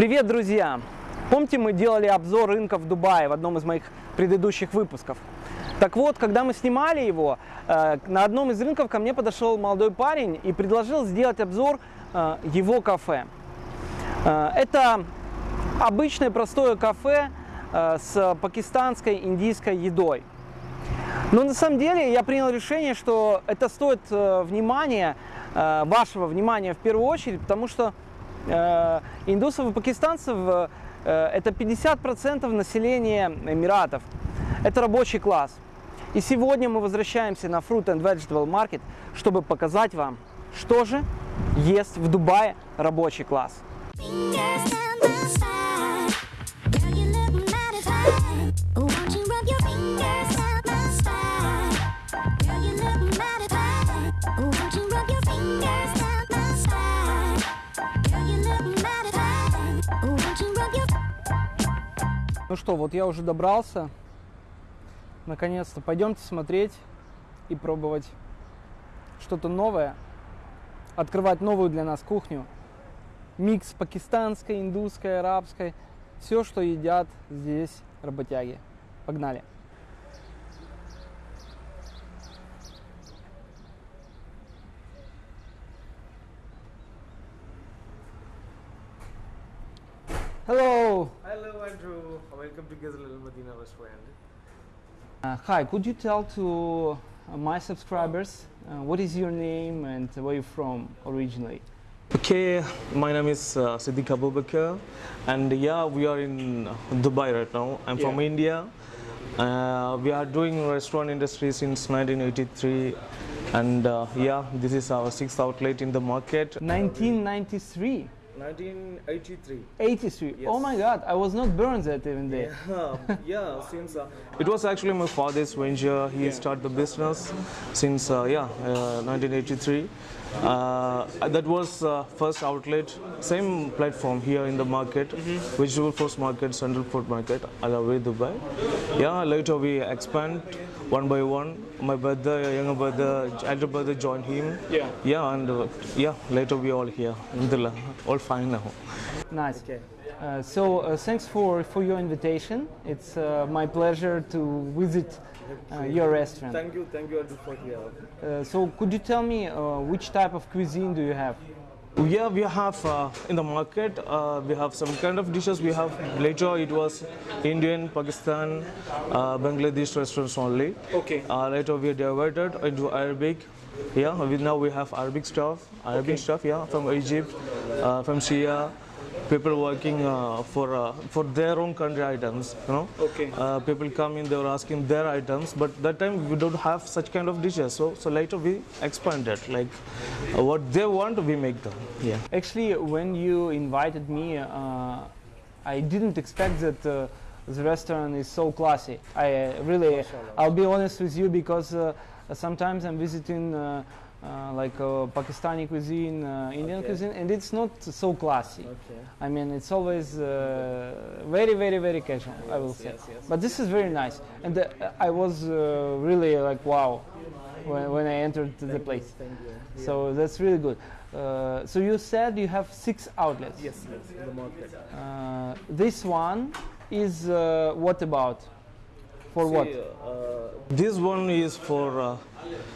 Привет, друзья! Помните, мы делали обзор рынка в Дубае в одном из моих предыдущих выпусков? Так вот, когда мы снимали его, э, на одном из рынков ко мне подошел молодой парень и предложил сделать обзор э, его кафе. Э, Это обычное простое кафе с пакистанской индийской едой. Но на самом деле я принял решение, что это стоит внимания, вашего внимания в первую очередь, потому что индусов и пакистанцев э, это 50% населения Эмиратов. Это рабочий класс. И сегодня мы возвращаемся на Fruit and Vegetable Market, чтобы показать вам, что же есть в Дубае рабочий класс. Ну что, вот я уже добрался. Наконец-то пойдемте смотреть и пробовать что-то новое. Открывать новую для нас кухню. Микс пакистанской, индусской, арабской. Все, что едят здесь работяги. Погнали. Hi, could you tell to uh, my subscribers uh, what is your name and where you're from originally? Okay, my name is uh, Siddiq Abubakar and yeah, we are in Dubai right now. I'm from India. Uh, we are doing restaurant industry since 1983 and uh, yeah, this is our sixth outlet in the market. 1993, 1983. 83. Oh my God, I was not born that even day. Yeah, yeah. Since uh, it was actually my father's venture, he started the business since uh, yeah, uh, 1983. Uh, that was uh, first outlet, same platform here in the market, vegetable fruits market, central food market, Alawi, Dubai. Yeah, later we expand one by one. My brother, younger brother, elder brother joined him. Yeah. Yeah, and uh, yeah, later we all here. Alhamdulillah, all fine now. Nice. Uh, so uh, thanks for, for your invitation. It's uh, my pleasure to visit uh, your restaurant. Thank you, thank you for here. Uh, so could you tell me uh, which type of cuisine do you have? Yeah, we have uh, in the market. Uh, we have some kind of dishes. We have later it was Indian, Pakistan, uh, Bangladesh restaurants only. Okay. Uh, later we diverted into Arabic. Yeah, we, now we have Arabic stuff. Arabic stuff. Yeah, from Egypt, uh, from Syria. People working uh, for uh, for their own country items. You know. Okay. Uh, people come in. They were asking their items, but that time we don't have such kind of dishes. So so later we expanded. Like uh, what they want, we make them. Yeah. Actually, when you invited me, uh, I didn't expect that uh, the restaurant is so classy. I uh, really, I'll be honest with you because uh, sometimes I'm visiting uh, like uh, Pakistani cuisine, uh, Indian Okay. cuisine, and it's not so classy. Okay. I mean, it's always uh, very, very, very casual. I will say. yes, yes. But this is very nice, and uh, I was uh, really like wow when, when I entered the place. Thank you. So that's really good. Uh, so you said you have six outlets. Yes, yes, in the market. Uh, this one is uh, what about? For what? Uh, this one is for. Uh,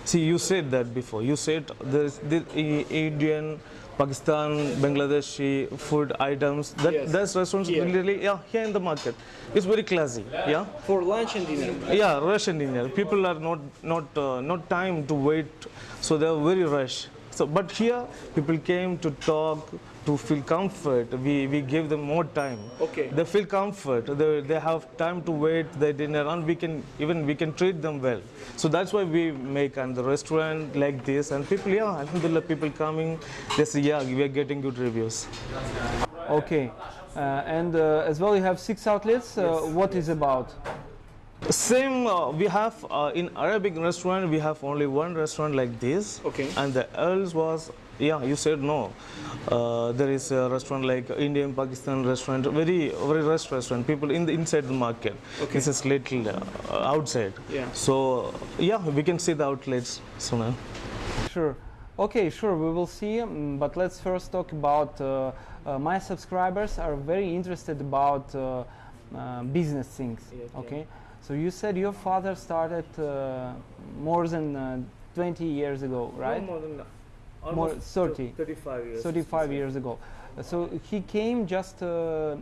see, you said that before. You said there's the Indian, Pakistan, Bangladeshi food items. That Yes. that's restaurants Here. really yeah here in the market. It's very classy. Yeah. For lunch and dinner. Yeah, rush and dinner. People are not not uh, not time to wait, so they are very rush. So, but here people came to talk, to feel comfort. We we give them more time. Okay. They feel comfort. They, they have time to wait their dinner, and we can even we can treat them well. So that's why we make and the restaurant like this, and people yeah, alhamdulillah, people coming. They say yeah, we are getting good reviews. Okay. Uh, and uh, as well, you have six outlets. Uh, what is about? Same, uh, we have uh, in Arabic restaurant, we have only one restaurant like this. Okay. And the else was, yeah, you said no. Uh, there is a restaurant like Indian Pakistan restaurant, very very rest restaurant. People in the inside the market. Okay. This is little uh, outside. Yeah. So yeah, we can see the outlets soon. Sure. Okay, sure, we will see. mm, But let's first talk about uh, uh, my subscribers are very interested about uh, uh, business things. Yeah, okay. Okay, so you said your father started uh, more than uh, 20 years ago, right? No more than More, almost 30. 35 years. 35 years ago. So he came just uh,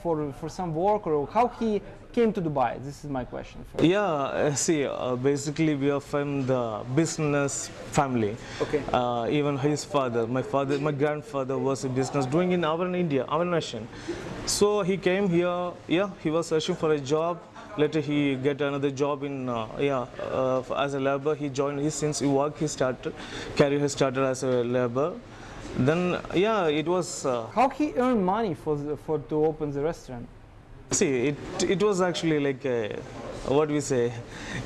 for for some work, or how he came to Dubai? This is my question. first. Yeah, uh, see, uh, basically we are from the business family. Okay. Uh, even his father, my father, my grandfather was a business doing in our India, our nation. So he came here. Yeah, he was searching for a job. Later he get another job in uh, yeah uh, as a labor. He joined. He since he worked, he started career. He started as a labor. Then yeah, it was. Uh, How he earned money for the, for to open the restaurant? See, it it was actually like a, what we say,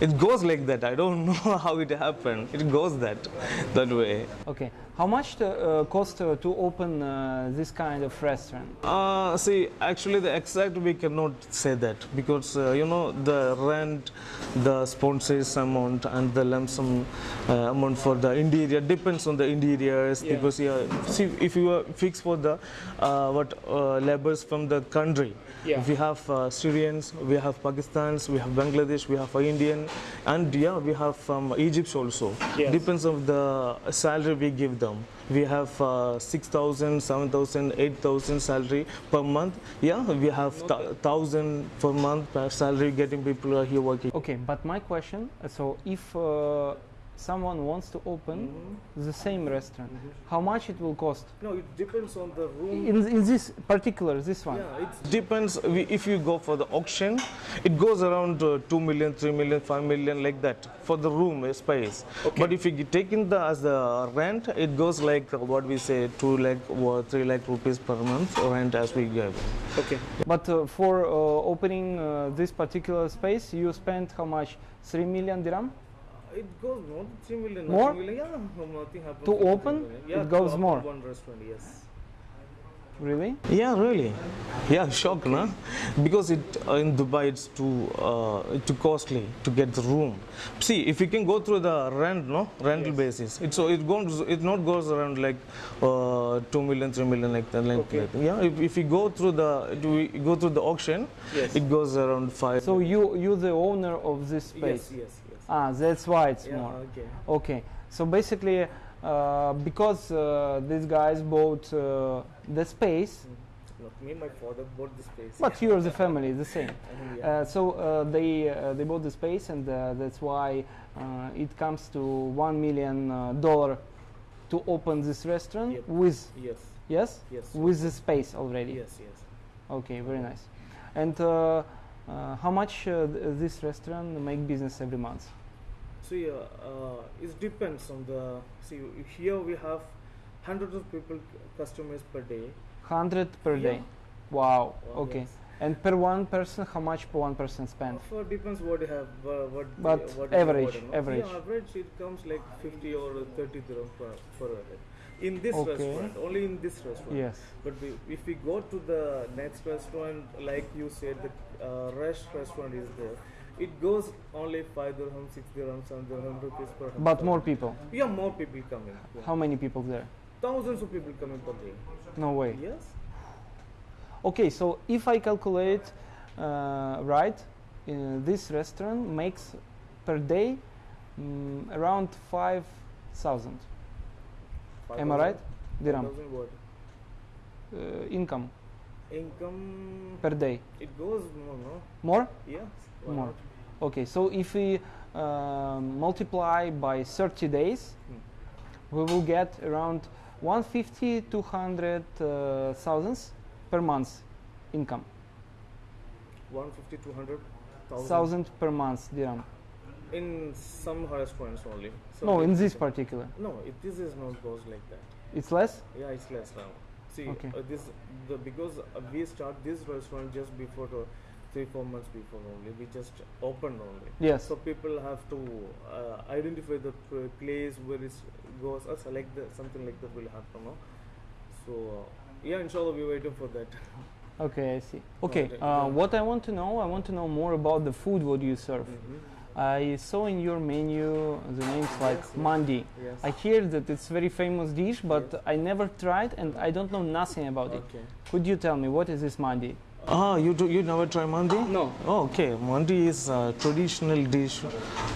it goes like that. I don't know how it happened. It goes that that way. Okay. How much the, uh, cost uh, to open uh, this kind of restaurant? Uh, see, actually, the exact we cannot say that because uh, you know the rent, the sponsors amount, and the lump sum uh, amount for the interior depends on the interiors. Yeah. Because yeah, see, if you are fixed for the uh, what uh, labors from the country, Yeah. we have uh, Syrians, we have Pakistans, we have Bangladesh, we have Indian, and yeah, we have from Egypt also. Yes. Depends on the salary we give them. We have uh, 6,000, 7,000, 8,000 salary per month. Yeah, we have th- 1,000 per month per salary getting people are here working. Okay, but my question, so if uh, someone wants to open the same restaurant, how much it will cost? No, it depends on the room. In, in this particular, this one? Yeah, it depends. We, if you go for the auction, it goes around uh, 2 million, 3 million, 5 million, like that for the room uh, space. But if you take in the as the rent, it goes like uh, what we say 2 lakh or 3 lakh rupees per month rent as we give. Okay. But uh, for uh, opening uh, this particular space, you spent how much? 3 million dirham? It goes more than 3 million. More? nothing Million, yeah, nothing happens. To open, million. it Yeah, to goes open more. One restaurant, yes. Really? Yeah, really. Yeah, shock, na? Because it uh, in Dubai it's too uh, too costly to get the room. See, if you can go through the rent, no rental basis, it so it goes it not goes around like uh, two million, three million like that. Like, Okay. like- yeah, if, if you go through the do we go through the auction, Yes. it goes around five. So you you the owner of this space? yes, yes. Ah, that's why it's Yeah, more. okay. Okay, so basically, uh, because uh, these guys bought uh, the space, Not me, my father bought the space. but you're the family, the same. yeah. Uh, so uh, they uh, they bought the space, and uh, that's why uh, it comes to one million dollar to open this restaurant Yep. with yes, yes yes, with the space already. yes, yes. Okay, very nice. And uh, uh, how much uh, th- this restaurant make business every month? See, uh, uh, it depends on the. See, here we have hundreds of people, customers per day. Hundred per Yeah. day. Wow. Oh, Okay. yes. And per one person, how much per one person spend? For depends what you have, uh, what. the- But what the average, order, no? average. Yeah, average it comes like 50 or 30 dirham per, per head. In this Okay. restaurant, only in this restaurant. Yes. But we, if we go to the next restaurant, like you said, the uh, Rush restaurant is there. It goes only 5 dirham, 6 dirham, 7 dirham rupees per head. But more people. Yeah, more people coming. Yeah. How many people there? Thousands of people coming per day. No way. Yes. Okay, so if I calculate uh, right, uh, this restaurant makes per day mm, around five thousand. Am I right? Dirham uh, income Income, per day. it goes more, no? More? Yes. More. not? Okay, so if we um multiply by 30 days, we will get around 150 200 uh, thousands per month income. 150 200 thousand, thousand per month dirham. In some restaurants only. Some No, in this particular. No, it, this is not goes like that. It's less? Yeah, it's less now. See, Okay. uh, this the because uh, we start this restaurant just before the three four months before only. We just opened only. Yes. So people have to uh, identify the place where it goes or select the, something like that will happen. No? So uh, yeah, inshallah we're waiting for that. Okay, I see. Okay, uh, what I want to know, I want to know more about the food what you serve. Mhm. I saw in your menu the names like mandi. Yes. I hear that it's very famous dish, but I never tried and I don't know nothing about it. Okay. Could you tell me what is this mandi? Ah, you do, you never try mandi? No. Oh, okay. Mandi is a traditional dish,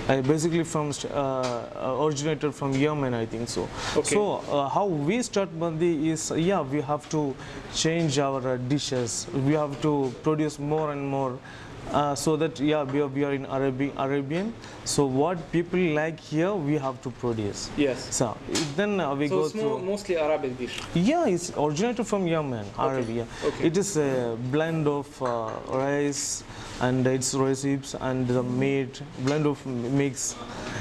uh, basically from uh, uh, originated from Yemen, I think so. Okay. So uh, how we start mandi is yeah we have to change our uh, dishes. We have to produce more and more. Uh, so that yeah we are, we are in Arabian Arabian. So what people like here we have to produce. Yes. So then uh, we go through. mostly Arabic dish. Yeah, it's originated from Yemen, Arabia. okay. It is a blend of uh, rice and its recipes and the meat, blend of mix.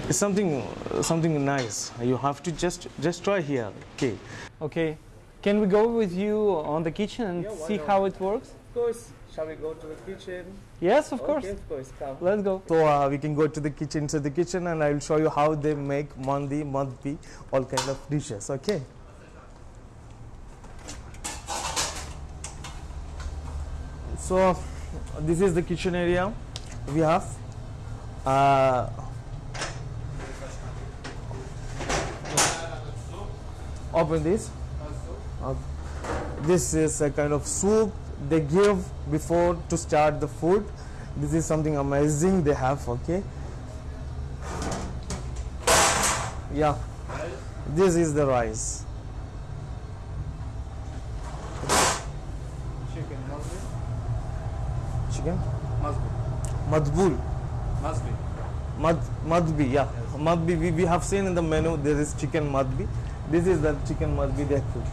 It's something something nice. You have to just just try here. Okay. Okay. Can we go with you on the kitchen and Yeah, see not? how it works? Of course. Shall we go to the kitchen? Yes, of course. of course. Come. Let's go. So uh, we can go to the kitchen, to the kitchen, and I will show you how they make mandi, madbi, all kind of dishes. Okay. So this is the kitchen area we have. Uh, open this. Uh, this is a kind of soup they give before to start the food. This is something amazing they have. Okay. Yeah. This is the rice. Chicken Chicken. be. Must be. Madbul. Must. Mad, madbi, yeah. Madbi, we, we have seen in the menu there is chicken madbi. This is the chicken madbi they cook.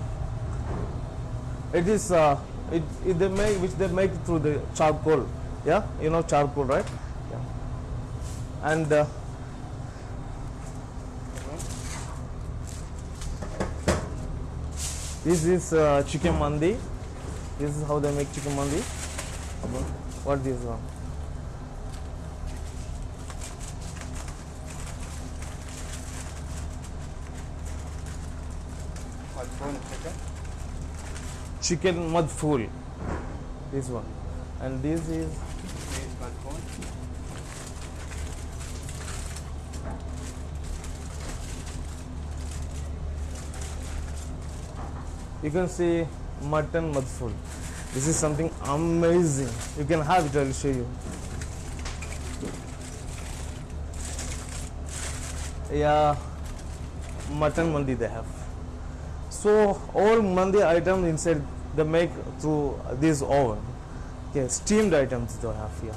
It is, uh, it, it they make, which they make through the charcoal. Yeah, you know charcoal, right? Yeah. And uh, this is uh, chicken mandi. This is how they make chicken mandi. What this one? Chicken? Chicken madful this one. And this is you can see mutton madful this is something amazing. You can have it i'll show you. Yeah mutton mandi they have so all mandi items inside they make through this oven. Okay steamed items they have here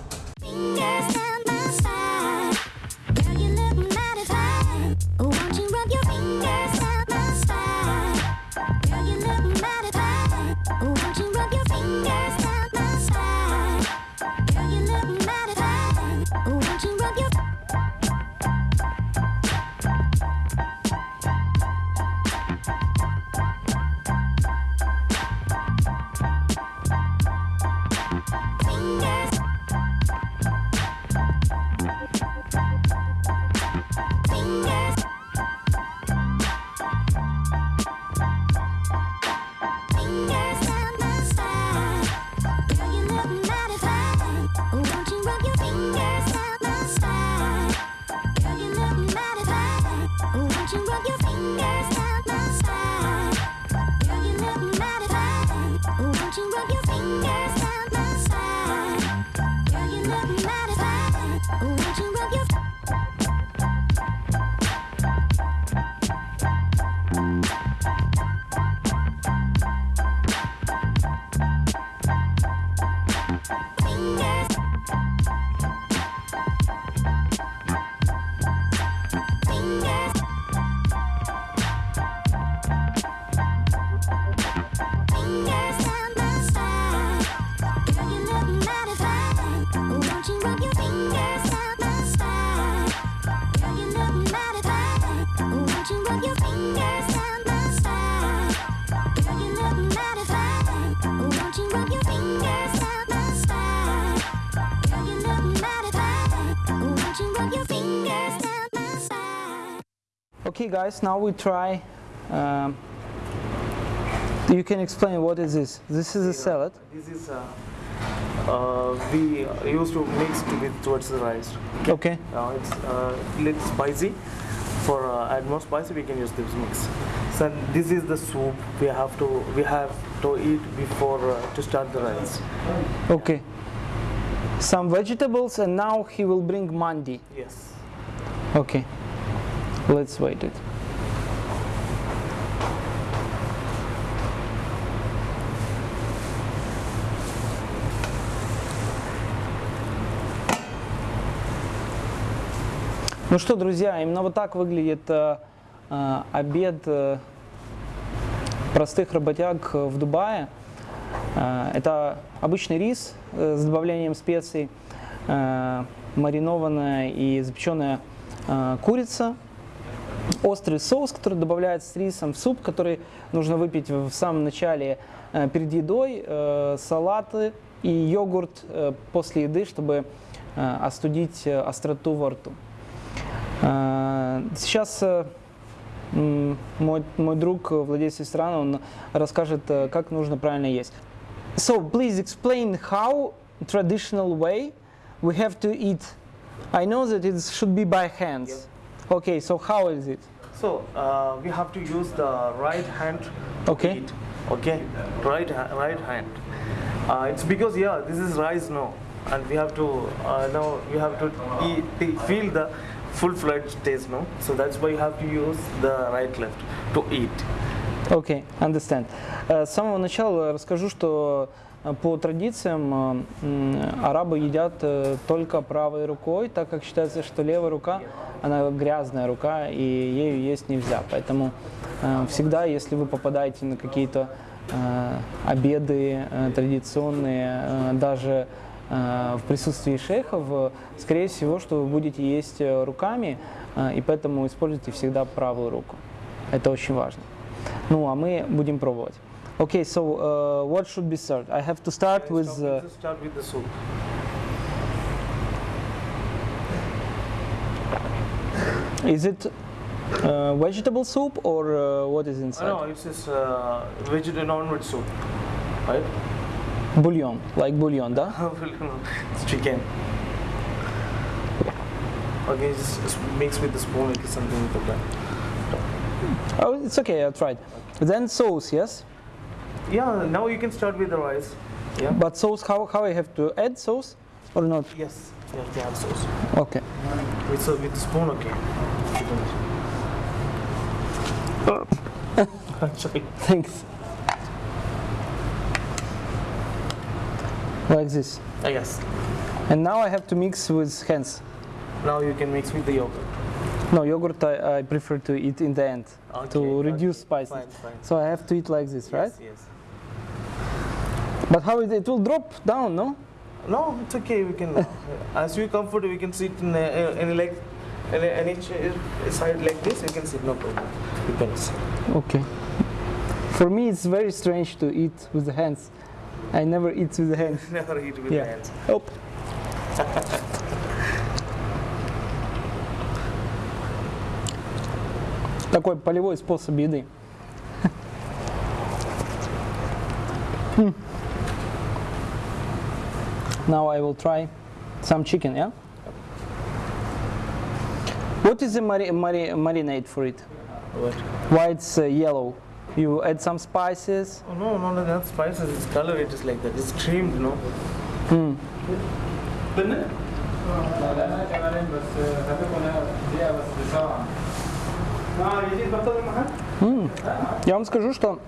Okay, guys, now we try. Um, you can explain what is this? This is a salad. This is uh, uh, we used to mix with towards the rice. Okay. Uh, it's uh, little spicy. For uh, add more spicy, we can use this mix. So this is the soup we have to we have to eat before uh, to start the rice. Okay. Some vegetables and now he will bring mandi. Yes. Okay. Let's wait it. Ну что, друзья, именно вот так выглядит э, э, обед э, простых работяг в Дубае. Э, Это обычный рис э, с добавлением специй, э, маринованная и запеченная э, курица, острый соус, который добавляется с рисом в суп, который нужно выпить в самом начале э, перед едой, э, салаты и йогурт э, после еды, чтобы остудить остроту во рту. Сейчас мой, мой друг, владелец ресторана, он расскажет, как нужно правильно есть. So, please explain how traditional way we have to eat. I know that it should be by hands. Okay, so how is it? So uh, we have to use the right hand to Okay. eat. Okay, right ha- right hand. Uh, it's because yeah, this is rice now, and we have to uh, now we have to eat, te- feel the full-fledged taste now. So that's why you have to use the right left to eat. Окей, understand. Э, С самого начала расскажу, что э, по традициям э, арабы едят э, только правой рукой, так как считается, что левая рука, она грязная рука, и ею есть нельзя. Поэтому э, всегда, если вы попадаете на какие-то обеды традиционные, даже в присутствии шейхов, скорее всего, что вы будете есть руками, и поэтому используйте всегда правую руку. Это очень важно. Ну, а мы будем пробовать. Okay, so uh, what should be served? I have to start with. Uh, start with the soup. is it uh, vegetable soup or uh, what is inside? no, it's just uh, vegetarian non-veg soup, right? Bouillon, like bouillon, да? it's chicken. Okay, just, just mix with the spoon, like something like that. Oh, it's okay. I tried. Then sauce, yes. Yeah, now you can start with the rice. Yeah. But sauce, how how I have to add sauce or not? Yes. They have sauce. Okay. With so with spoon, okay. Sorry. Thanks. Like this. Ah, yes. And now I have to mix with hands. Now you can mix with the yogurt. No, yogurt I, I prefer to eat in the end Okay, to okay. reduce fine. So I have to eat like this, right? Yes, yes. But how it, it will drop down, no? No, it's okay. We can, uh, as you comfort, we can sit in uh, any leg, any, any chair, side like this. You can sit, no problem. Depends. Okay. For me, it's very strange to eat with the hands. I never eat with the hands. Never eat with Yeah. the hands. Оп. Такой полевой способ еды. Now I will try some chicken, yeah? What is the mari- mari- marinade for it? What? Why it's uh, yellow? You add some spices? Oh, no, no, no, not spices. It's color. It is like that. It's creamed, no. Hmm. М, Я вам скажу, что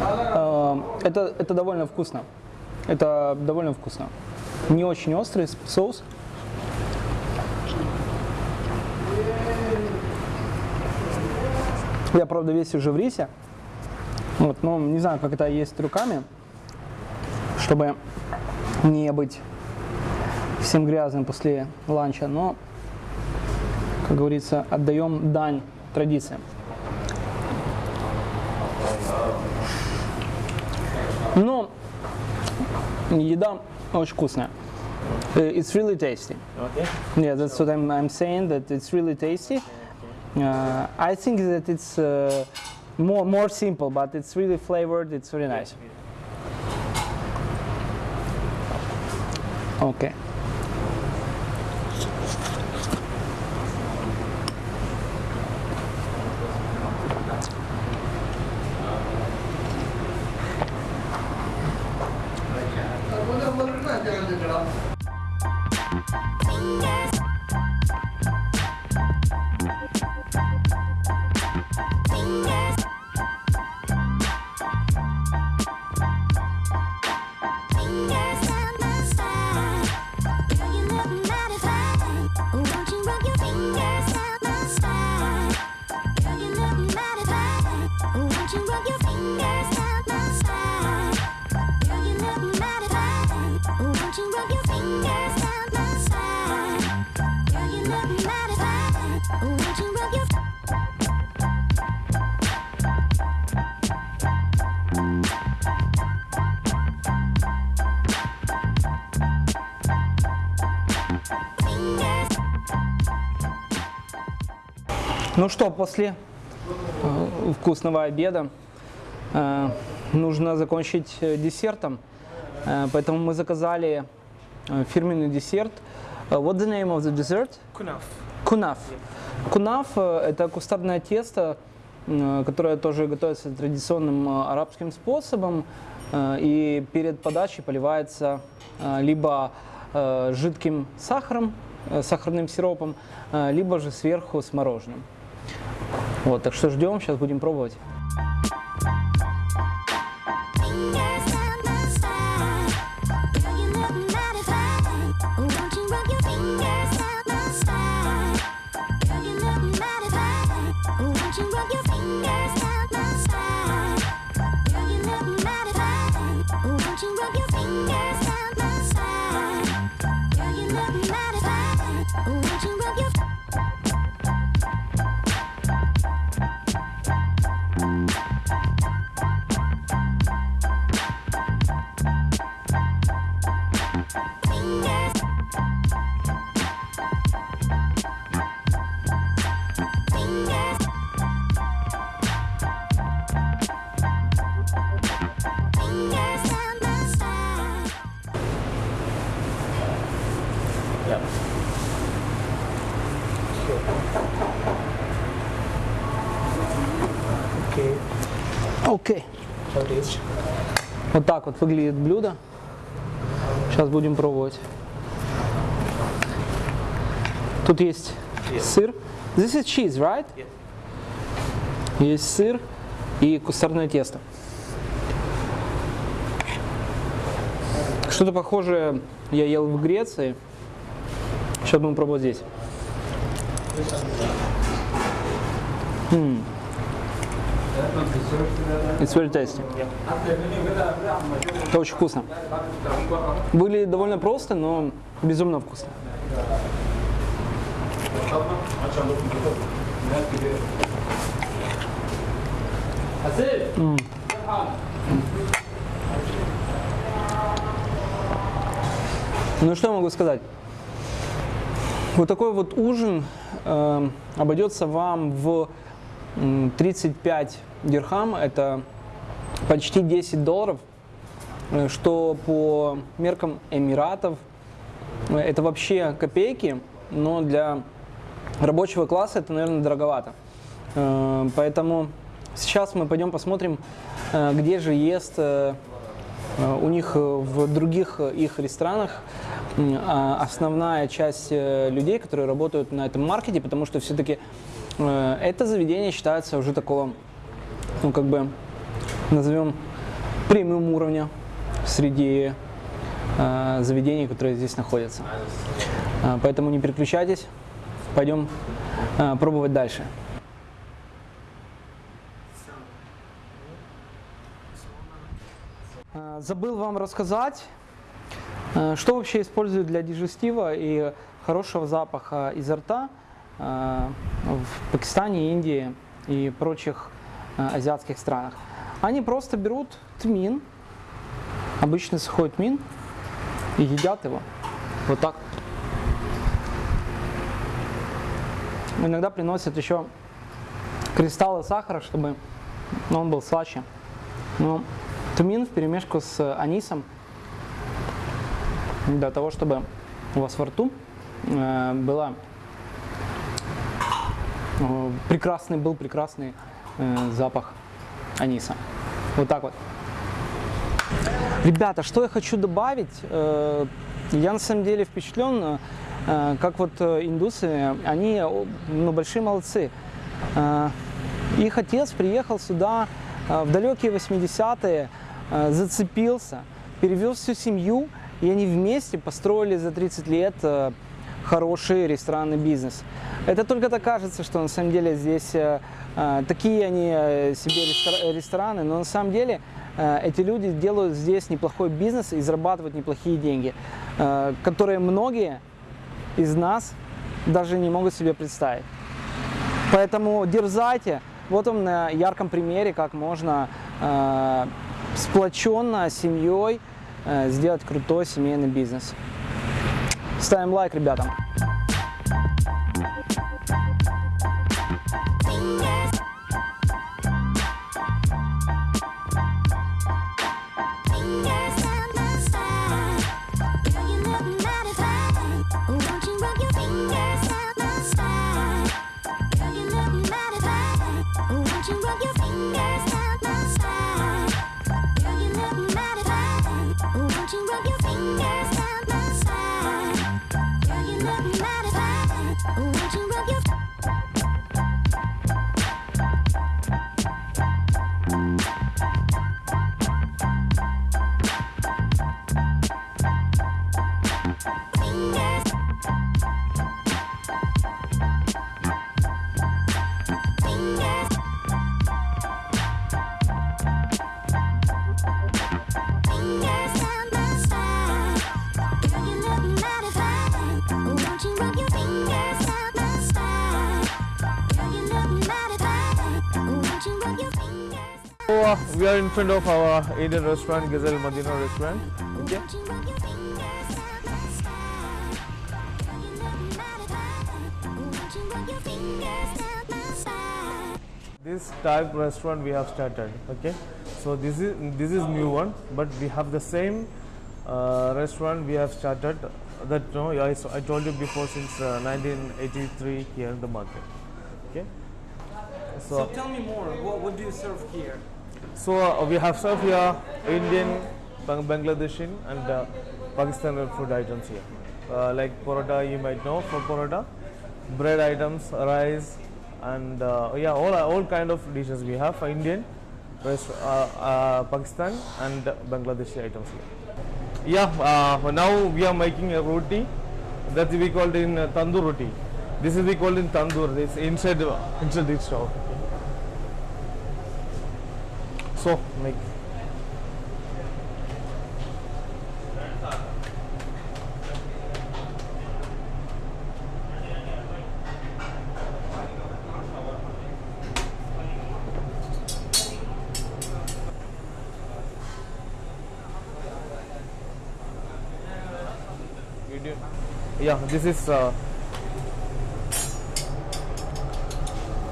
э, это, это довольно вкусно. Это довольно вкусно. Не очень острый соус. Я, правда, весь уже в рисе. Вот, но не знаю, как это есть руками, чтобы не быть всем грязным после ланча, но, как говорится, отдаем дань традициям. Но еда очень вкусная. Э, It's really tasty. Okay. Yeah, that's what I'm, I'm saying, that it's really tasty. Uh, I think that it's uh, more, more simple, but it's really flavored, it's very nice. Окей. തെളിഞ്ഞിക്കണം Yeah. Ну что, после э, вкусного обеда э, нужно закончить э, десертом. Поэтому мы заказали фирменный десерт. What's the name of the dessert? Кунаф. Кунаф э, это кустарное тесто, которое тоже готовится традиционным арабским способом. И перед подачей поливается либо жидким сахаром, э, сахарным сиропом, э, либо же сверху с мороженым. Вот, так что ждем, сейчас будем пробовать. Fingers? Вот так вот выглядит блюдо. Сейчас будем пробовать. Тут есть сыр. This is cheese, right? Yeah. Есть сыр и кустарное тесто. Что-то похожее я ел в Греции. Сейчас будем пробовать здесь. М. It's very tasty. Это очень вкусно. Выглядит довольно просто, но безумно вкусно. Ну что я могу сказать? Вот такой вот ужин э, обойдется вам в м, 35 дирхам, это почти 10 долларов, э, что по меркам Эмиратов э, это вообще копейки, но для рабочего класса это, наверное, дороговато. Э, Поэтому сейчас мы пойдем посмотрим, где же ест у них в других их ресторанах а, основная часть людей, которые работают на этом маркете, потому что все-таки это заведение считается уже такого, ну как бы назовем премиум уровня среди э, заведений, которые здесь находятся. Э, Поэтому не переключайтесь, пойдем э, пробовать дальше. Э, Забыл вам рассказать, э, что вообще используют для дижестива и хорошего запаха изо рта в Пакистане, Индии и прочих азиатских странах. Они просто берут тмин, обычный сухой тмин, и едят его. Вот так. Иногда приносят еще кристаллы сахара, чтобы он был слаще. Но тмин в перемешку с анисом для того, чтобы у вас во рту э, была э, прекрасный, был прекрасный э, запах аниса. Вот так вот. Ребята, что я хочу добавить? Э, Я на самом деле впечатлен, э, как вот индусы, они ну, большие молодцы. Их отец приехал сюда в далекие 80-е, э, зацепился, перевез всю семью, и они вместе построили за 30 лет хороший ресторанный бизнес. Это только так кажется, что на самом деле здесь э, э, такие они э, себе рестора- рестораны, но на самом деле э, эти люди делают здесь неплохой бизнес и зарабатывают неплохие деньги, э, которые многие из нас даже не могут себе представить. Поэтому дерзайте. Вот вам на ярком примере, как можно э, сплоченно семьей э, сделать крутой семейный бизнес. Ставим лайк, ребята. Yeah. Are in front of our Indian restaurant, Gazelle Madina restaurant. Okay. Won't you rub your fingers down my spine? Girl, you look mighty fine. Won't you rub your fingers down my spine? This type restaurant we have started. Okay. So this is this is new one, but we have the same uh, restaurant we have started. That no, I, I told you before since uh, 1983 here in the market. Okay. So tell me more. What, what do you serve here? So uh, we have served here Indian, Bang- Bangladeshi and uh, Pakistani food items here. Uh, like porota, you might know for porota, bread items, rice, and uh, yeah, all all kind of dishes we have for Indian, rest, uh, uh, Pakistan and Bangladeshi items here. Yeah, now we are making a roti that we called in tandoor roti. This is we called in tandoor. This inside inside the stove. So make. Yeah, this is uh,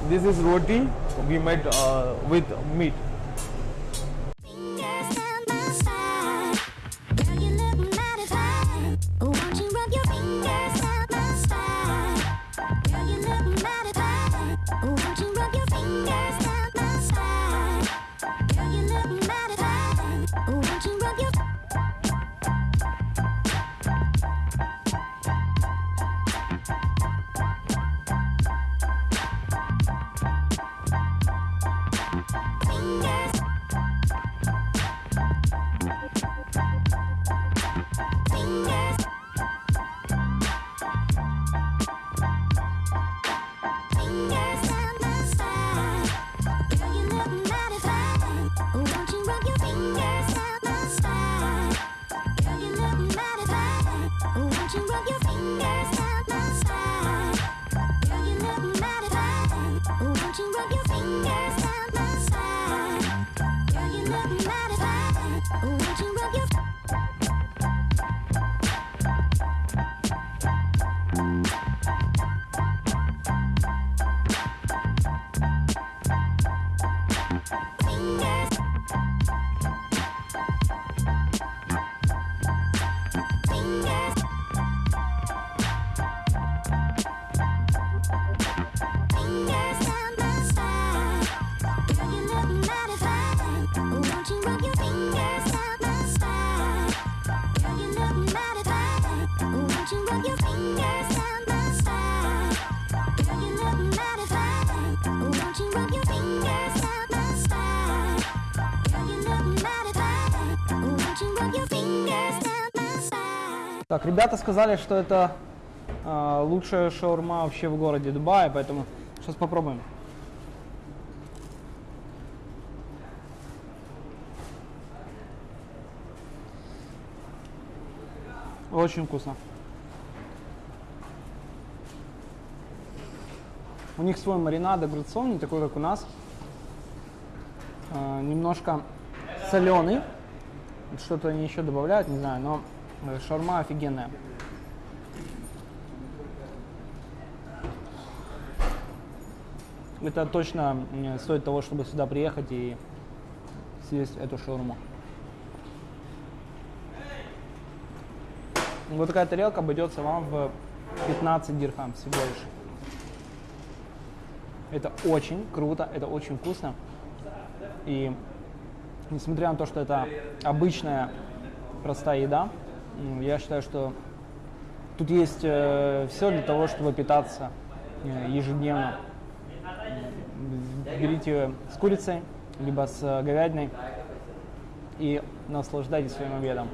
this is roti we made uh, with meat. Ребята сказали, что это а, лучшая шаурма вообще в городе Дубае, поэтому сейчас попробуем. Очень вкусно. У них свой маринад огурцов, не такой, как у нас. А, немножко соленый. Что-то они еще добавляют, не знаю, но э, шаурма офигенная. Это точно стоит того, чтобы сюда приехать и съесть эту шаурму. Вот такая тарелка обойдется вам в 15 дирхам всего лишь. Это очень круто, это очень вкусно. И несмотря на то, что это обычная простая еда, я считаю, что тут есть все для того, чтобы питаться э, ежедневно. М, Берите с курицей, либо с э, говядиной и наслаждайтесь своим обедом.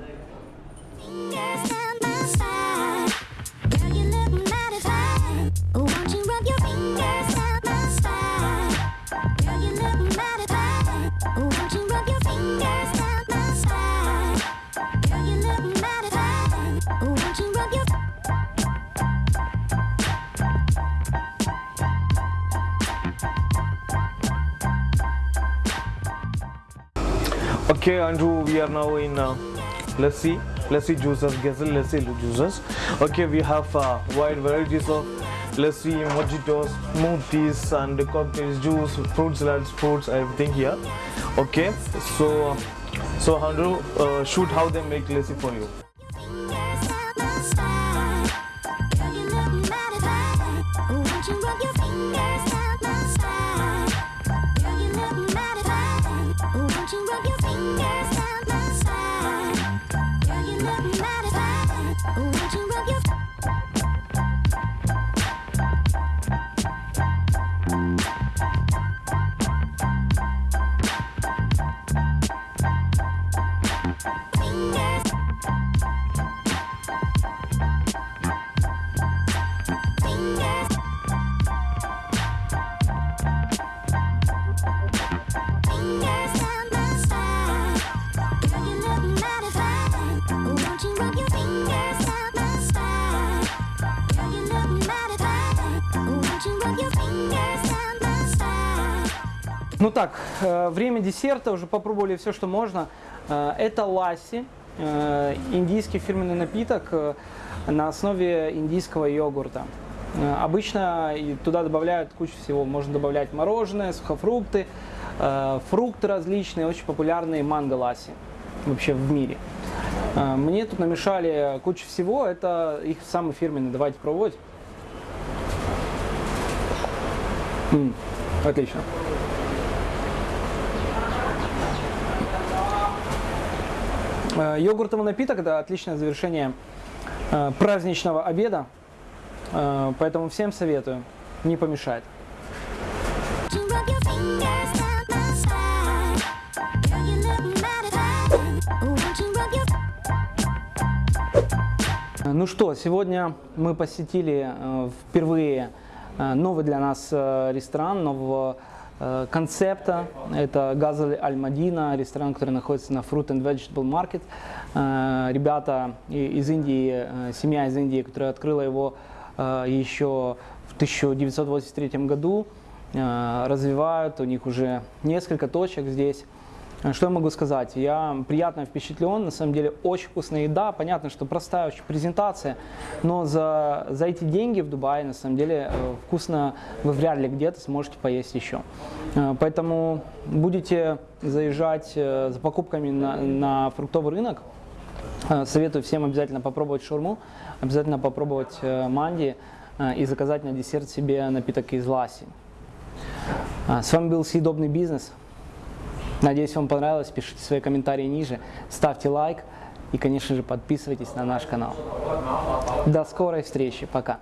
Okay, Andrew, we are now in uh, lassi, lassi juices, Gazelle lassi juices. Okay, we have uh, wide varieties of lassi, mojitos, smoothies, and cocktails, juice, fruit salads, fruits, everything here. Okay, so so Andrew, uh, shoot how they make lassi for you. Ну так, э, время десерта, уже попробовали все, что можно. Э, Это ласси, э, индийский фирменный напиток на основе индийского йогурта. Обычно туда добавляют кучу всего. Можно добавлять мороженое, сухофрукты, фрукты различные, очень популярные манго ласси вообще в мире. Мне тут намешали кучу всего, это их самый фирменный, давайте пробовать. М, Отлично. Э, йогуртовый напиток это – отличное завершение э, праздничного обеда, э, поэтому всем советую, не помешает. Ну что, сегодня мы посетили впервые новый для нас ресторан нового концепта. Это Газаль Аль-Мадина, ресторан, который находится на Fruit and Vegetable Market. Э, Ребята из Индии, э, семья из Индии, которая открыла его э, еще в 1983 году, э, развивают, у них уже несколько точек здесь. Э, Что я могу сказать? Я приятно впечатлен, на самом деле очень вкусная еда, понятно, что простая очень презентация, но за, за эти деньги в Дубае на самом деле э, вкусно вы вряд ли где-то сможете поесть еще. Э, Поэтому будете заезжать э, за покупками на, на фруктовый рынок, Советую всем обязательно попробовать шаурму, обязательно попробовать манди и заказать на десерт себе напиток из ласи. А, С вами был Съедобный бизнес. Надеюсь, вам понравилось. Пишите свои комментарии ниже, ставьте лайк и, конечно же, подписывайтесь на наш канал. До скорой встречи. Пока.